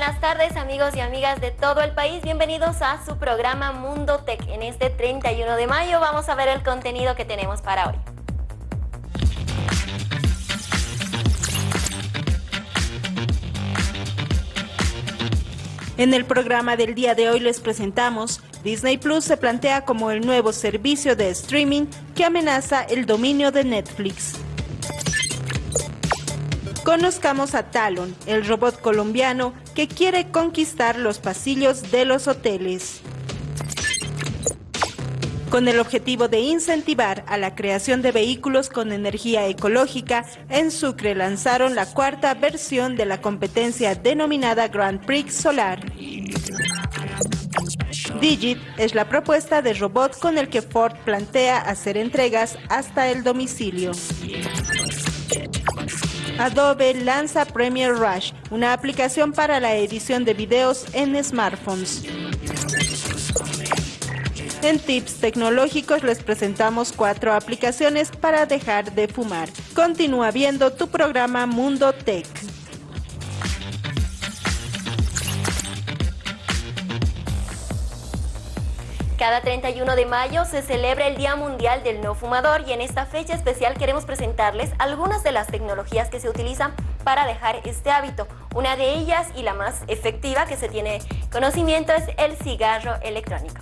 buenas tardes amigos y amigas de todo el país, bienvenidos a su programa Mundo Tech. En este 31 de mayo vamos a ver el contenido que tenemos para hoy. En el programa del día de hoy les presentamos Disney Plus se plantea como el nuevo servicio de streaming que amenaza el dominio de Netflix. Conozcamos a Talon, el robot colombiano que quiere conquistar los pasillos de los hoteles. Con el objetivo de incentivar a la creación de vehículos con energía ecológica, en Sucre lanzaron la cuarta versión de la competencia denominada Grand Prix Solar. Digit es la propuesta de robot con el que Ford plantea hacer entregas hasta el domicilio. Adobe lanza Premiere Rush, una aplicación para la edición de videos en smartphones. En tips tecnológicos les presentamos cuatro aplicaciones para dejar de fumar. Continúa viendo tu programa Mundo Tech. Cada 31 de mayo se celebra el Día Mundial del No Fumador y en esta fecha especial queremos presentarles algunas de las tecnologías que se utilizan para dejar este hábito. Una de ellas y la más efectiva que se tiene conocimiento es el cigarro electrónico.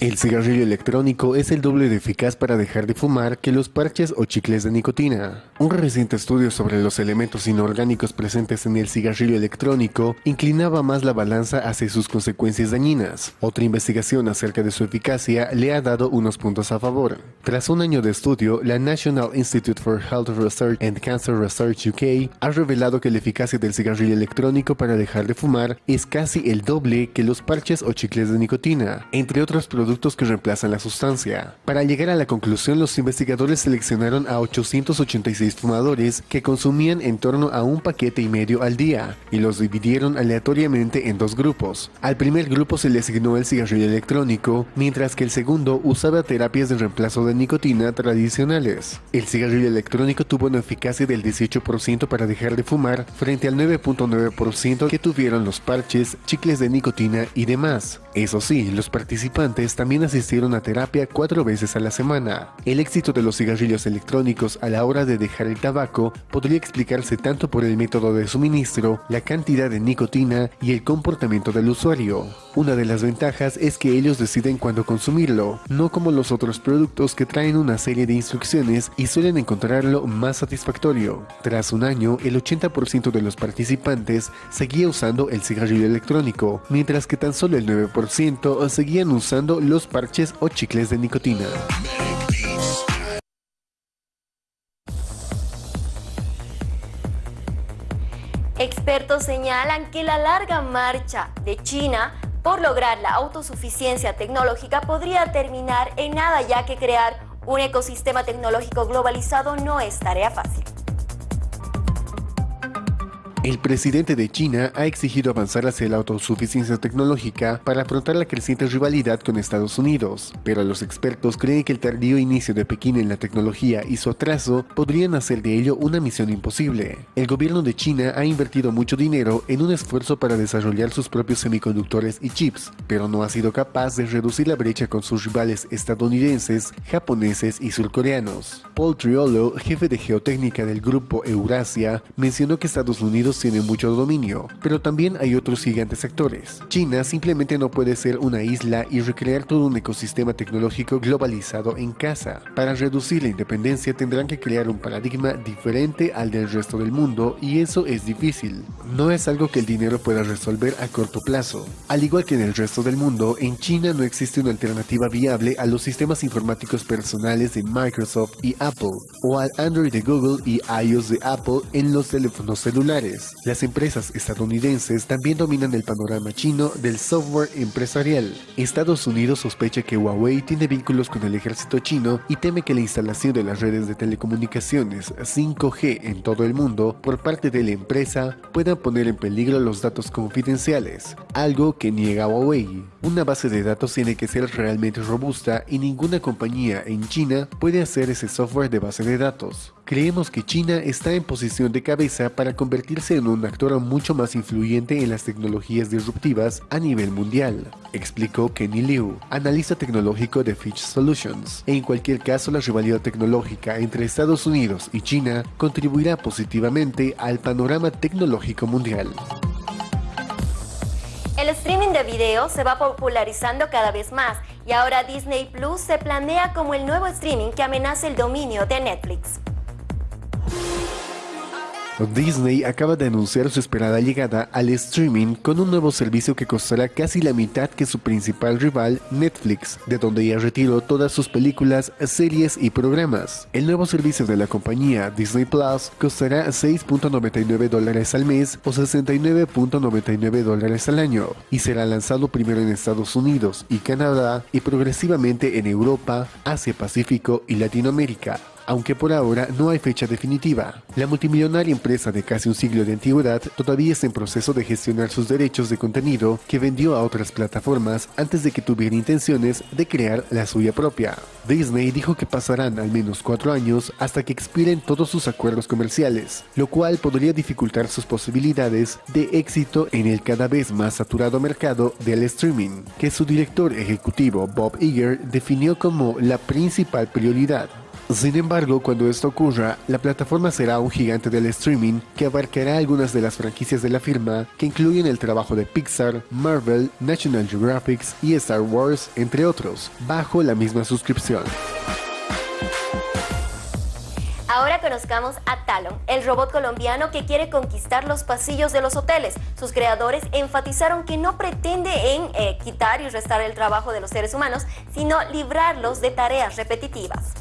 El cigarrillo electrónico es el doble de eficaz para dejar de fumar que los parches o chicles de nicotina. Un reciente estudio sobre los elementos inorgánicos presentes en el cigarrillo electrónico inclinaba más la balanza hacia sus consecuencias dañinas. Otra investigación acerca de su eficacia le ha dado unos puntos a favor. Tras un año de estudio, la National Institute for Health Research and Cancer Research UK ha revelado que la eficacia del cigarrillo electrónico para dejar de fumar es casi el doble que los parches o chicles de nicotina, entre otros productos productos que reemplazan la sustancia. Para llegar a la conclusión, los investigadores seleccionaron a 886 fumadores que consumían en torno a un paquete y medio al día y los dividieron aleatoriamente en dos grupos. Al primer grupo se le asignó el cigarrillo electrónico, mientras que el segundo usaba terapias de reemplazo de nicotina tradicionales. El cigarrillo electrónico tuvo una eficacia del 18% para dejar de fumar frente al 9.9% que tuvieron los parches, chicles de nicotina y demás. Eso sí, los participantes también asistieron a terapia cuatro veces a la semana. El éxito de los cigarrillos electrónicos a la hora de dejar el tabaco podría explicarse tanto por el método de suministro, la cantidad de nicotina y el comportamiento del usuario. Una de las ventajas es que ellos deciden cuándo consumirlo, no como los otros productos que traen una serie de instrucciones y suelen encontrarlo más satisfactorio. Tras un año, el 80% de los participantes seguía usando el cigarrillo electrónico, mientras que tan solo el 9% seguían usando los parches o chicles de nicotina. Expertos señalan que la larga marcha de China por lograr la autosuficiencia tecnológica podría terminar en nada ya que crear un ecosistema tecnológico globalizado no es tarea fácil. El presidente de China ha exigido avanzar hacia la autosuficiencia tecnológica para afrontar la creciente rivalidad con Estados Unidos, pero los expertos creen que el tardío inicio de Pekín en la tecnología y su atraso podrían hacer de ello una misión imposible. El gobierno de China ha invertido mucho dinero en un esfuerzo para desarrollar sus propios semiconductores y chips, pero no ha sido capaz de reducir la brecha con sus rivales estadounidenses, japoneses y surcoreanos. Paul Triolo, jefe de geotécnica del grupo Eurasia, mencionó que Estados Unidos tiene mucho dominio, pero también hay otros gigantes actores. China simplemente no puede ser una isla y recrear todo un ecosistema tecnológico globalizado en casa. Para reducir la independencia tendrán que crear un paradigma diferente al del resto del mundo y eso es difícil. No es algo que el dinero pueda resolver a corto plazo. Al igual que en el resto del mundo, en China no existe una alternativa viable a los sistemas informáticos personales de Microsoft y Apple, o al Android de Google y iOS de Apple en los teléfonos celulares. Las empresas estadounidenses también dominan el panorama chino del software empresarial. Estados Unidos sospecha que Huawei tiene vínculos con el ejército chino y teme que la instalación de las redes de telecomunicaciones 5G en todo el mundo por parte de la empresa pueda poner en peligro los datos confidenciales, algo que niega Huawei. Una base de datos tiene que ser realmente robusta y ninguna compañía en China puede hacer ese software de base de datos. Creemos que China está en posición de cabeza para convertirse en un actor mucho más influyente en las tecnologías disruptivas a nivel mundial, explicó Kenny Liu, analista tecnológico de Fitch Solutions. En cualquier caso, la rivalidad tecnológica entre Estados Unidos y China contribuirá positivamente al panorama tecnológico mundial. El streaming de video se va popularizando cada vez más y ahora Disney Plus se planea como el nuevo streaming que amenaza el dominio de Netflix. Disney acaba de anunciar su esperada llegada al streaming con un nuevo servicio que costará casi la mitad que su principal rival, Netflix, de donde ya retiró todas sus películas, series y programas. El nuevo servicio de la compañía, Disney Plus, costará 6.99 dólares al mes o 69.99 dólares al año y será lanzado primero en Estados Unidos y Canadá y progresivamente en Europa, Asia Pacífico y Latinoamérica aunque por ahora no hay fecha definitiva. La multimillonaria empresa de casi un siglo de antigüedad todavía está en proceso de gestionar sus derechos de contenido que vendió a otras plataformas antes de que tuviera intenciones de crear la suya propia. Disney dijo que pasarán al menos cuatro años hasta que expiren todos sus acuerdos comerciales, lo cual podría dificultar sus posibilidades de éxito en el cada vez más saturado mercado del streaming, que su director ejecutivo Bob Iger definió como la principal prioridad. Sin embargo, cuando esto ocurra, la plataforma será un gigante del streaming que abarcará algunas de las franquicias de la firma que incluyen el trabajo de Pixar, Marvel, National Geographic y Star Wars, entre otros, bajo la misma suscripción. Ahora conozcamos a Talon, el robot colombiano que quiere conquistar los pasillos de los hoteles. Sus creadores enfatizaron que no pretende en eh, quitar y restar el trabajo de los seres humanos, sino librarlos de tareas repetitivas.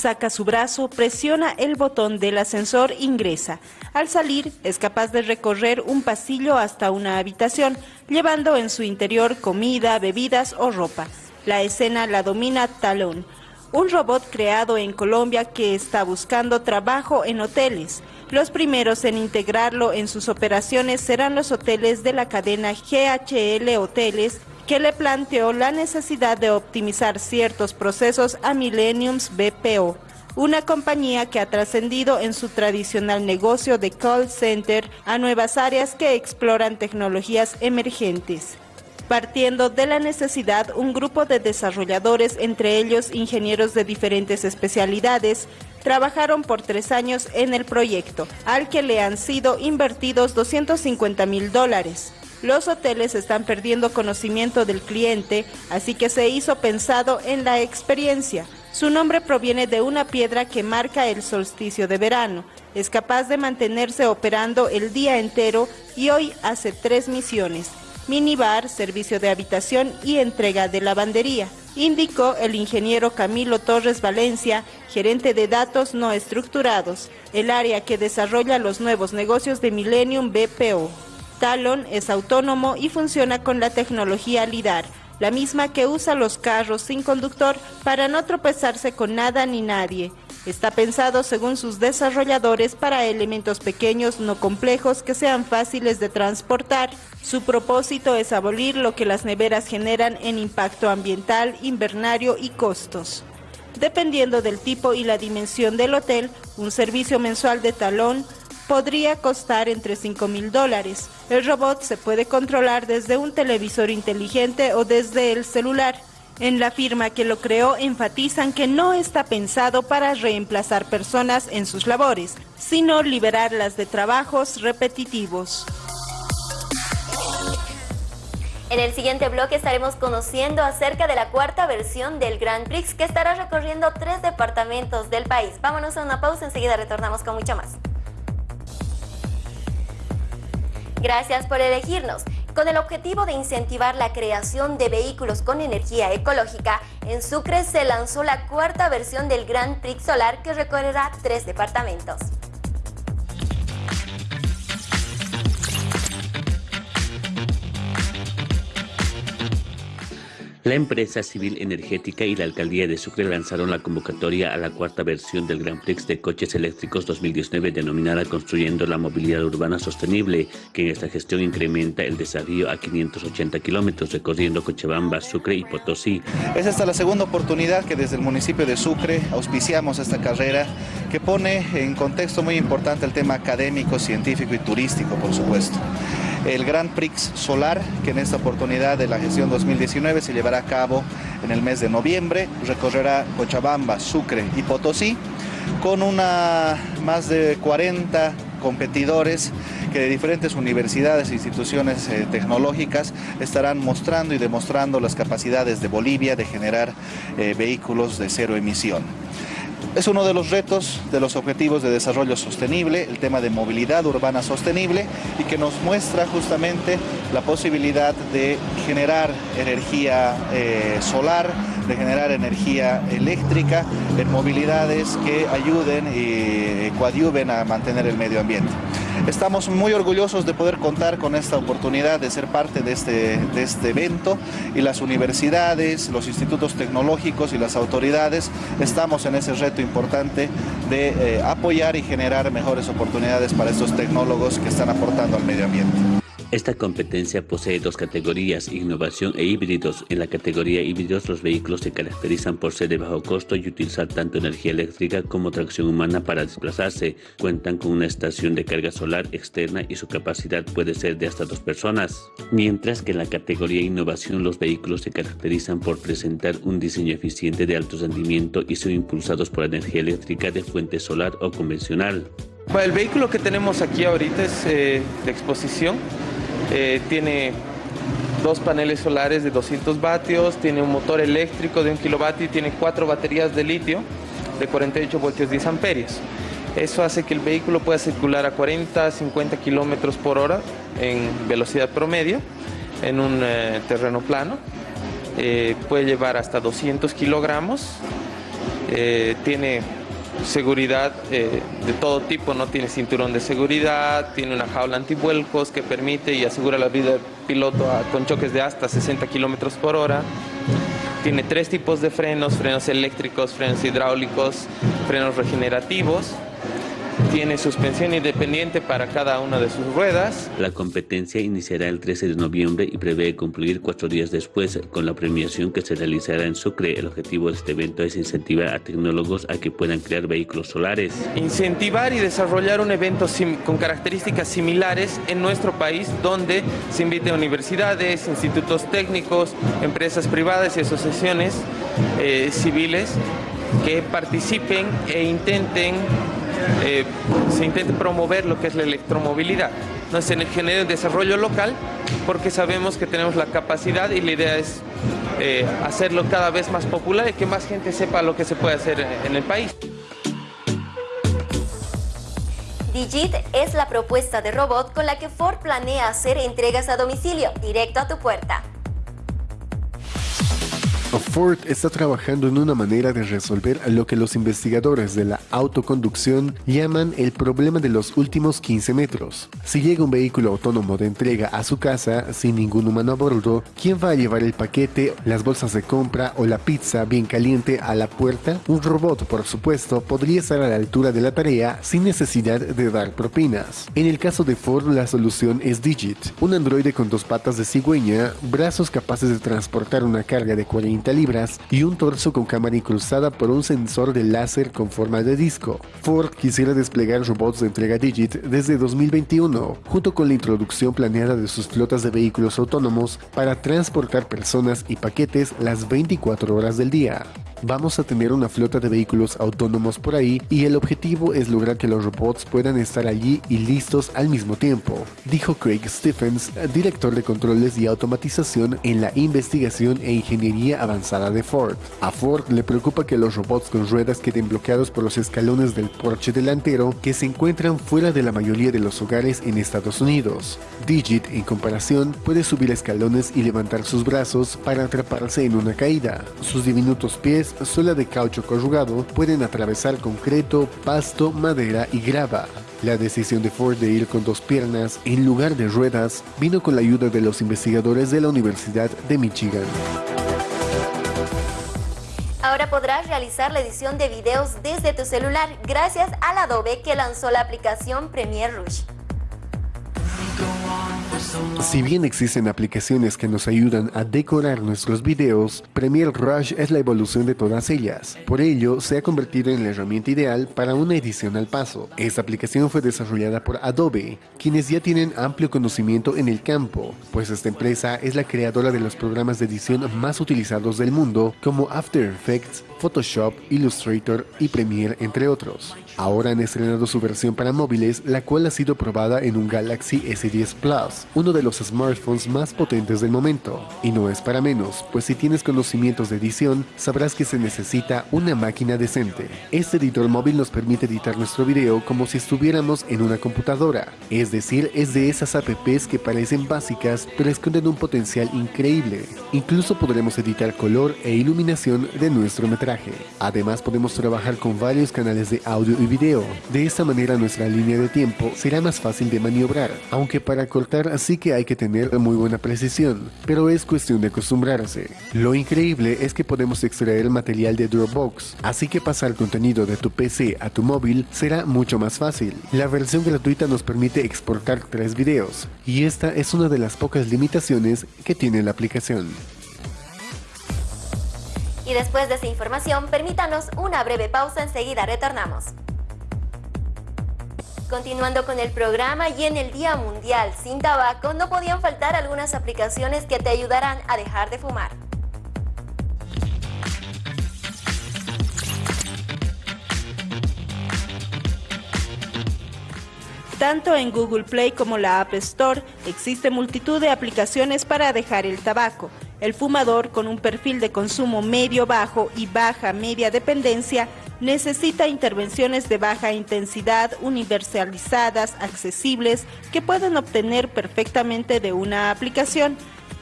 Saca su brazo, presiona el botón del ascensor, ingresa. Al salir, es capaz de recorrer un pasillo hasta una habitación, llevando en su interior comida, bebidas o ropa. La escena la domina Talón, un robot creado en Colombia que está buscando trabajo en hoteles. Los primeros en integrarlo en sus operaciones serán los hoteles de la cadena GHL Hoteles, que le planteó la necesidad de optimizar ciertos procesos a Millenniums BPO, una compañía que ha trascendido en su tradicional negocio de call center a nuevas áreas que exploran tecnologías emergentes. Partiendo de la necesidad, un grupo de desarrolladores, entre ellos ingenieros de diferentes especialidades, trabajaron por tres años en el proyecto, al que le han sido invertidos 250 mil dólares. Los hoteles están perdiendo conocimiento del cliente, así que se hizo pensado en la experiencia. Su nombre proviene de una piedra que marca el solsticio de verano. Es capaz de mantenerse operando el día entero y hoy hace tres misiones. Minibar, servicio de habitación y entrega de lavandería, indicó el ingeniero Camilo Torres Valencia, gerente de datos no estructurados, el área que desarrolla los nuevos negocios de Millennium BPO. Talon es autónomo y funciona con la tecnología LIDAR, la misma que usa los carros sin conductor para no tropezarse con nada ni nadie. Está pensado, según sus desarrolladores, para elementos pequeños no complejos que sean fáciles de transportar. Su propósito es abolir lo que las neveras generan en impacto ambiental, invernario y costos. Dependiendo del tipo y la dimensión del hotel, un servicio mensual de talón podría costar entre 5 mil dólares. El robot se puede controlar desde un televisor inteligente o desde el celular. En la firma que lo creó enfatizan que no está pensado para reemplazar personas en sus labores, sino liberarlas de trabajos repetitivos. En el siguiente bloque estaremos conociendo acerca de la cuarta versión del Grand Prix que estará recorriendo tres departamentos del país. Vámonos a una pausa, enseguida retornamos con mucho más. Gracias por elegirnos. Con el objetivo de incentivar la creación de vehículos con energía ecológica, en Sucre se lanzó la cuarta versión del Gran Prix Solar que recorrerá tres departamentos. La empresa civil energética y la alcaldía de Sucre lanzaron la convocatoria a la cuarta versión del Grand Prix de coches eléctricos 2019 denominada Construyendo la Movilidad Urbana Sostenible, que en esta gestión incrementa el desafío a 580 kilómetros recorriendo Cochabamba, Sucre y Potosí. Es esta la segunda oportunidad que desde el municipio de Sucre auspiciamos esta carrera que pone en contexto muy importante el tema académico, científico y turístico, por supuesto el Grand Prix Solar, que en esta oportunidad de la gestión 2019 se llevará a cabo en el mes de noviembre, recorrerá Cochabamba, Sucre y Potosí, con una más de 40 competidores que de diferentes universidades e instituciones eh, tecnológicas estarán mostrando y demostrando las capacidades de Bolivia de generar eh, vehículos de cero emisión. Es uno de los retos de los objetivos de desarrollo sostenible, el tema de movilidad urbana sostenible y que nos muestra justamente la posibilidad de generar energía eh, solar, de generar energía eléctrica en movilidades que ayuden y coadyuven a mantener el medio ambiente. Estamos muy orgullosos de poder contar con esta oportunidad de ser parte de este, de este evento y las universidades, los institutos tecnológicos y las autoridades estamos en ese reto importante de eh, apoyar y generar mejores oportunidades para estos tecnólogos que están aportando al medio ambiente. Esta competencia posee dos categorías, innovación e híbridos. En la categoría híbridos los vehículos se caracterizan por ser de bajo costo y utilizar tanto energía eléctrica como tracción humana para desplazarse. Cuentan con una estación de carga solar externa y su capacidad puede ser de hasta dos personas. Mientras que en la categoría innovación los vehículos se caracterizan por presentar un diseño eficiente de alto rendimiento y son impulsados por energía eléctrica de fuente solar o convencional. el vehículo que tenemos aquí ahorita es eh, de exposición eh, tiene dos paneles solares de 200 vatios, tiene un motor eléctrico de 1 kilovatio y tiene cuatro baterías de litio de 48 voltios 10 amperios. Eso hace que el vehículo pueda circular a 40, 50 kilómetros por hora en velocidad promedio en un eh, terreno plano. Eh, puede llevar hasta 200 kilogramos. tiene seguridad eh, de todo tipo, no tiene cinturón de seguridad, tiene una jaula antivuelcos que permite y asegura la vida del piloto con choques de hasta 60 kilómetros por hora. Tiene tres tipos de frenos, frenos eléctricos, frenos hidráulicos, frenos regenerativos tiene suspensión independiente para cada una de sus ruedas. La competencia iniciará el 13 de noviembre y prevé concluir cuatro días después con la premiación que se realizará en Sucre. El objetivo de este evento es incentivar a tecnólogos a que puedan crear vehículos solares. Incentivar y desarrollar un evento con características similares en nuestro país donde se invite a universidades, institutos técnicos, empresas privadas y asociaciones eh, civiles que participen e intenten eh, se intente promover lo que es la electromovilidad. No se genere un desarrollo local porque sabemos que tenemos la capacidad y la idea es eh, hacerlo cada vez más popular y que más gente sepa lo que se puede hacer en el país. Digit es la propuesta de robot con la que Ford planea hacer entregas a domicilio, directo a tu puerta. Ford está trabajando en una manera de resolver lo que los investigadores de la autoconducción llaman el problema de los últimos 15 metros. Si llega un vehículo autónomo de entrega a su casa sin ningún humano a bordo, ¿quién va a llevar el paquete, las bolsas de compra o la pizza bien caliente a la puerta? Un robot, por supuesto, podría estar a la altura de la tarea sin necesidad de dar propinas. En el caso de Ford, la solución es Digit, un androide con dos patas de cigüeña, brazos capaces de transportar una carga de 40 libras y un torso con cámara incrustada por un sensor de láser con forma de disco. Ford quisiera desplegar robots de entrega Digit desde 2021, junto con la introducción planeada de sus flotas de vehículos autónomos para transportar personas y paquetes las 24 horas del día. Vamos a tener una flota de vehículos autónomos por ahí y el objetivo es lograr que los robots puedan estar allí y listos al mismo tiempo, dijo Craig Stephens, director de controles y automatización en la investigación e ingeniería avanzada de Ford. A Ford le preocupa que los robots con ruedas queden bloqueados por los escalones del porche delantero que se encuentran fuera de la mayoría de los hogares en Estados Unidos. Digit, en comparación, puede subir escalones y levantar sus brazos para atraparse en una caída. Sus diminutos pies, suela de caucho corrugado, pueden atravesar concreto, pasto, madera y grava. La decisión de Ford de ir con dos piernas en lugar de ruedas vino con la ayuda de los investigadores de la Universidad de Michigan. Ahora podrás realizar la edición de videos desde tu celular gracias al Adobe que lanzó la aplicación Premiere Rush. Si bien existen aplicaciones que nos ayudan a decorar nuestros videos, Premiere Rush es la evolución de todas ellas. Por ello, se ha convertido en la herramienta ideal para una edición al paso. Esta aplicación fue desarrollada por Adobe, quienes ya tienen amplio conocimiento en el campo, pues esta empresa es la creadora de los programas de edición más utilizados del mundo, como After Effects, Photoshop, Illustrator y Premiere, entre otros. Ahora han estrenado su versión para móviles, la cual ha sido probada en un Galaxy S10 Plus, uno de los smartphones más potentes del momento. Y no es para menos, pues si tienes conocimientos de edición, sabrás que se necesita una máquina decente. Este editor móvil nos permite editar nuestro video como si estuviéramos en una computadora, es decir, es de esas apps que parecen básicas pero esconden un potencial increíble. Incluso podremos editar color e iluminación de nuestro metraje. Además podemos trabajar con varios canales de audio y video. De esta manera nuestra línea de tiempo será más fácil de maniobrar, aunque para cortar sí que hay que tener muy buena precisión, pero es cuestión de acostumbrarse. Lo increíble es que podemos extraer material de Dropbox, así que pasar contenido de tu PC a tu móvil será mucho más fácil. La versión gratuita nos permite exportar tres videos, y esta es una de las pocas limitaciones que tiene la aplicación. Y después de esa información, permítanos una breve pausa, enseguida retornamos. Continuando con el programa y en el Día Mundial sin Tabaco, no podían faltar algunas aplicaciones que te ayudarán a dejar de fumar. Tanto en Google Play como la App Store existe multitud de aplicaciones para dejar el tabaco. El fumador con un perfil de consumo medio-bajo y baja-media dependencia necesita intervenciones de baja intensidad, universalizadas, accesibles, que pueden obtener perfectamente de una aplicación.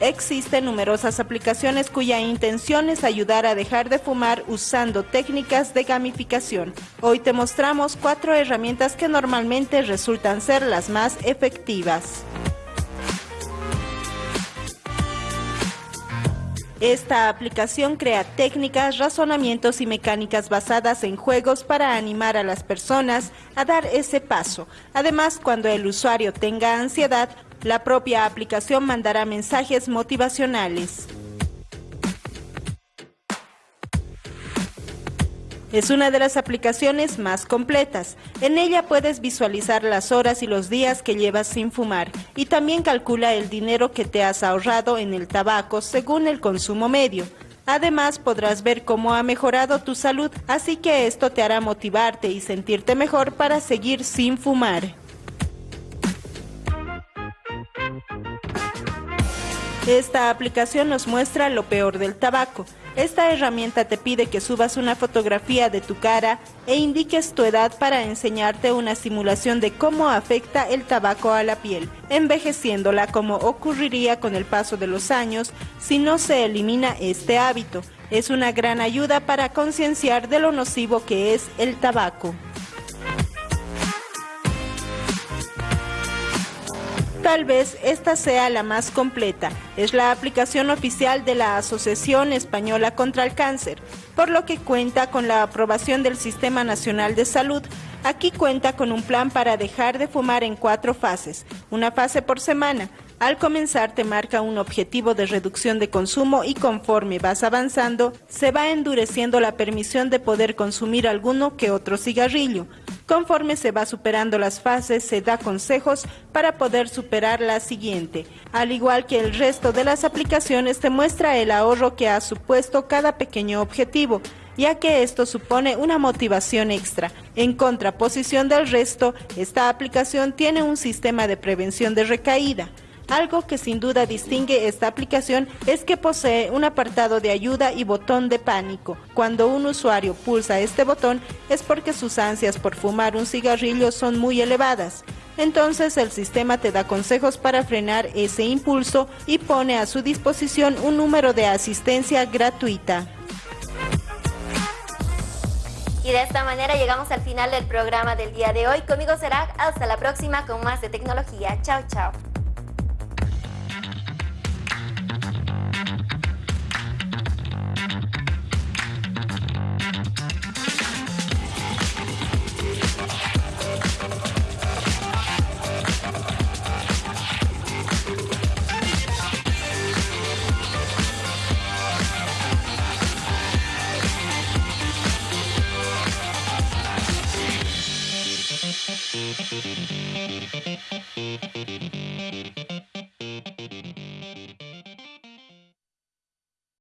Existen numerosas aplicaciones cuya intención es ayudar a dejar de fumar usando técnicas de gamificación. Hoy te mostramos cuatro herramientas que normalmente resultan ser las más efectivas. Esta aplicación crea técnicas, razonamientos y mecánicas basadas en juegos para animar a las personas a dar ese paso. Además, cuando el usuario tenga ansiedad, la propia aplicación mandará mensajes motivacionales. Es una de las aplicaciones más completas. En ella puedes visualizar las horas y los días que llevas sin fumar y también calcula el dinero que te has ahorrado en el tabaco según el consumo medio. Además podrás ver cómo ha mejorado tu salud, así que esto te hará motivarte y sentirte mejor para seguir sin fumar. Esta aplicación nos muestra lo peor del tabaco. Esta herramienta te pide que subas una fotografía de tu cara e indiques tu edad para enseñarte una simulación de cómo afecta el tabaco a la piel, envejeciéndola como ocurriría con el paso de los años si no se elimina este hábito. Es una gran ayuda para concienciar de lo nocivo que es el tabaco. Tal vez esta sea la más completa. Es la aplicación oficial de la Asociación Española contra el Cáncer, por lo que cuenta con la aprobación del Sistema Nacional de Salud. Aquí cuenta con un plan para dejar de fumar en cuatro fases, una fase por semana. Al comenzar te marca un objetivo de reducción de consumo y conforme vas avanzando, se va endureciendo la permisión de poder consumir alguno que otro cigarrillo. Conforme se va superando las fases, se da consejos para poder superar la siguiente. Al igual que el resto de las aplicaciones, te muestra el ahorro que ha supuesto cada pequeño objetivo. ya que esto supone una motivación extra. En contraposición del resto, esta aplicación tiene un sistema de prevención de recaída. Algo que sin duda distingue esta aplicación es que posee un apartado de ayuda y botón de pánico. Cuando un usuario pulsa este botón es porque sus ansias por fumar un cigarrillo son muy elevadas. Entonces el sistema te da consejos para frenar ese impulso y pone a su disposición un número de asistencia gratuita. Y de esta manera llegamos al final del programa del día de hoy. Conmigo será hasta la próxima con más de tecnología. Chao, chao.